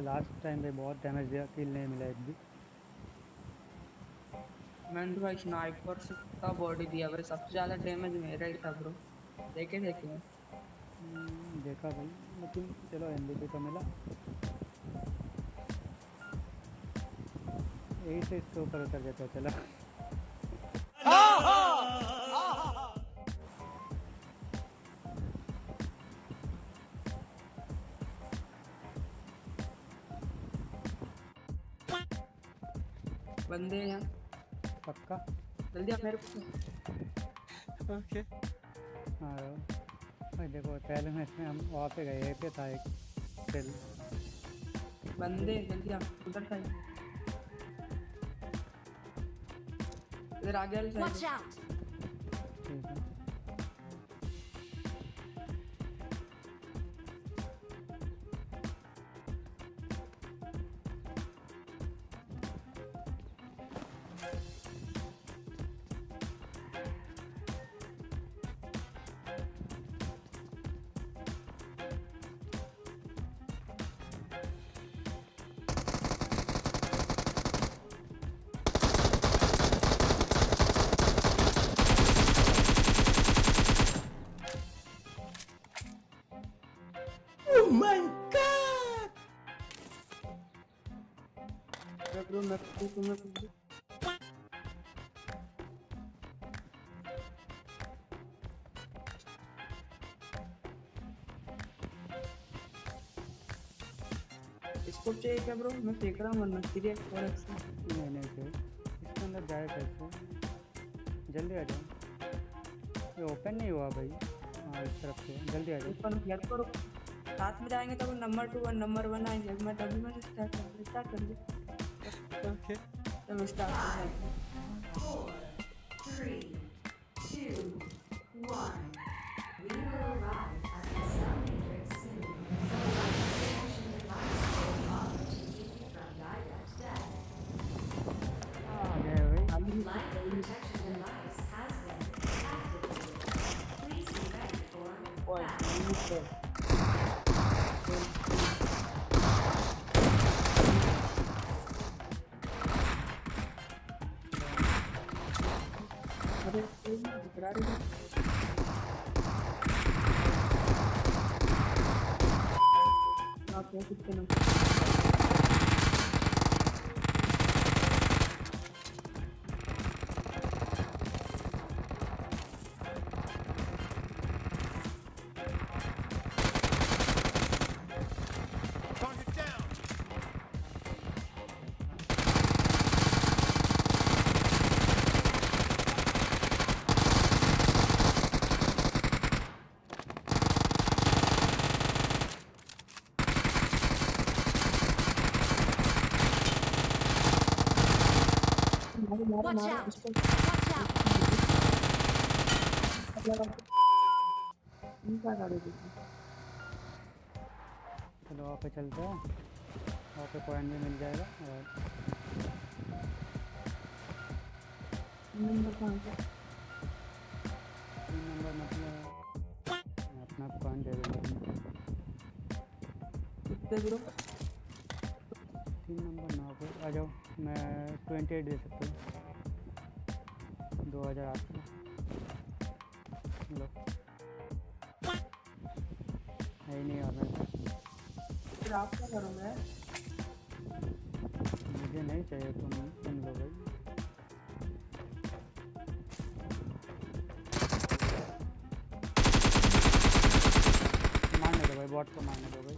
Last time पे बहुत damage दिया किल नहीं मिला एक भी। मैंने भाई स्नाइपर से का बॉडी दिया भाई सबसे ज़्यादा डैमेज मेरा ही था ब्रो देखे देखे। हम्म, देखा भाई लेकिन चलो एम तो मिला। यही से इसके ऊपर उतर जाता चला। बंदे हैं यहाँ पक्का जल्दी आप मेरे को ओके हाँ भाई देखो पहले में इसमें हम वहाँ पे गए पे था एक खेल बंदे जल्दी आप उधर साइड इधर आगे वाली साइड ठीक है तुम्हें कुछ इसको चाहिए क्या ब्रो मैं फेंक रहा हूँ वरना सीरियस और नहीं नहीं सर इसके अंदर जाए कैसे जल्दी आ जाओ ये ओपन नहीं हुआ भाई हाँ इस तरफ़ से जल्दी आ जाओ ऊपर हेल्प करो साथ में जाएँगे तो नंबर टू और नंबर वन आएँगे। मैं तभी मैं स्टार्ट कर स्टार्ट कर दी ओके तो मैं स्टार्ट कर दी Okay. दिख रहा है आप क्या मारो मारो Watch मारो out! इसको इनका गाड़ी चलो वहाँ पे चलते हैं। वहाँ पे पॉइंट भी मिल जाएगा और नंबर कहाँ से? तीन नंबर मतलब मैं अपना पॉइंट दे दूँगा कितने ब्रो तीन नंबर नौ आ जाओ मैं ट्वेंटी एट दे सकता हूँ। दो हज़ार आठ सौ लो। है ही नहीं और फिर आप क्या करोगे मुझे नहीं चाहिए तुम लो भाई मारने दो भाई बॉट को मारने दो भाई।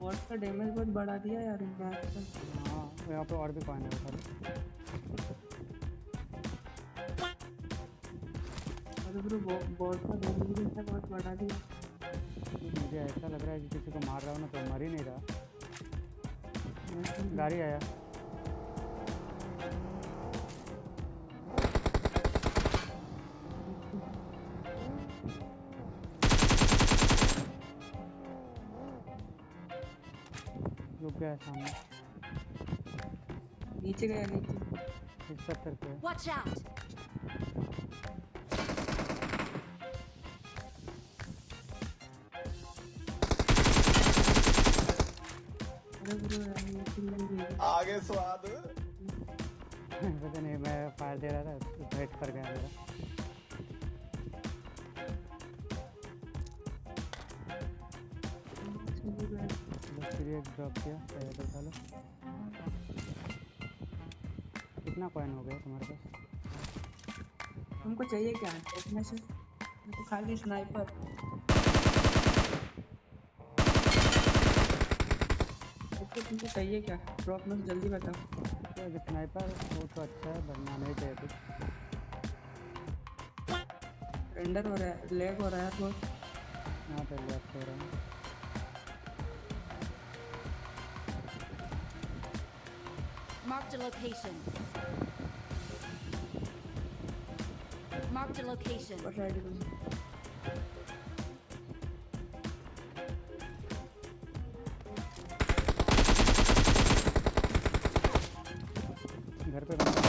और का डैमेज बहुत बढ़ा दिया यार इन का हाँ। यहाँ पे और भी कॉइन है खाली अरे ब्रो बॉट का डैमेज भी बहुत बढ़ा दिया। मुझे ऐसा लग रहा है कि किसी को मार रहा हूँ ना तो मर ही नहीं रहा। गाड़ी आया। रुक गया सामने। नीचे गया नीचे। सत्तर पे वॉच आउट आगे स्वाद। पता नहीं मैं फायर दे रहा था वेट कर गया मेरा। ड्रॉप किया पहले तो डालो कितना कॉइन हो गया तुम्हारे पास? हमको चाहिए क्या? देखने से तो खाली स्नाइपर तुमको चाहिए क्या? ड्रॉप में जल्दी बताओ। तो स्नाइपर वो तो अच्छा है बनना नहीं चाहिए कुछ। रेंडर हो रहा है लैग हो रहा है बहुत यहाँ पे लेफ़्ट हो रहा है। Marked a location. Marked a location. ऊपर साइड में घर पे बंदा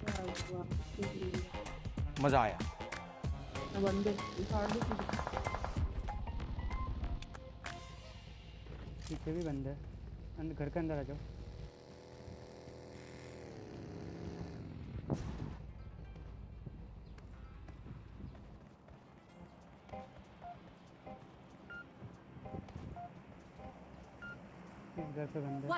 क्या हुआ? कुछ नहीं। मजा आया अब बंदे पीछे भी बंद है। अंदर घर के अंदर आ जाओ। इस घर पे बंद है।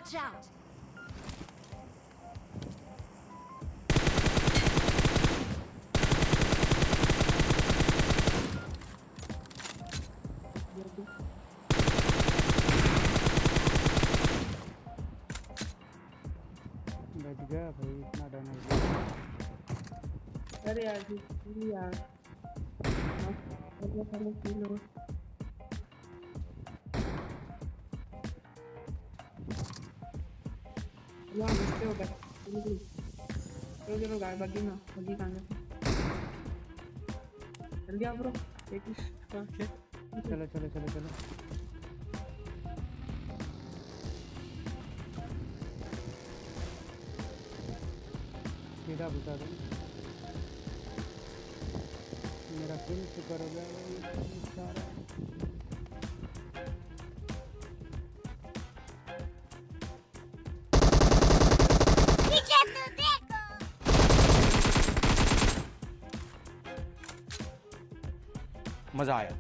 अरे यार यार किल हो हो चलो गाय बग्गी में बग्गी कहाँ आओ ब्रो एक ही चलो चलो चलो। चलो सीधा बुता दो। मज़ा आया।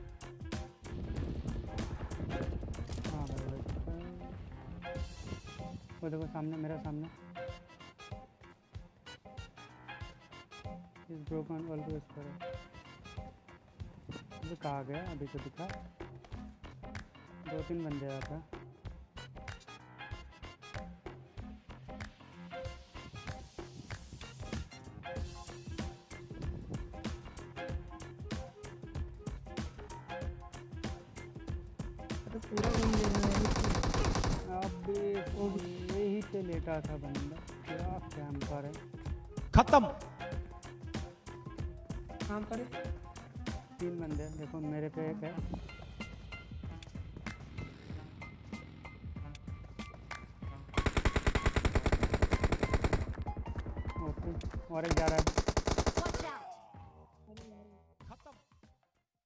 वो देखो सामने मेरा सामने। इस ब्रोकन वॉल अभी कहाँ गया अभी तो दिखा। दो तीन बंदे आया था। पूरा घूम गया अबे यही पे लेटा था बंदा। क्या कैंपर है? खत्म। कहाँ पर है? तीन बंदे देखो मेरे पे एक है। ओके और एक जा रहा है।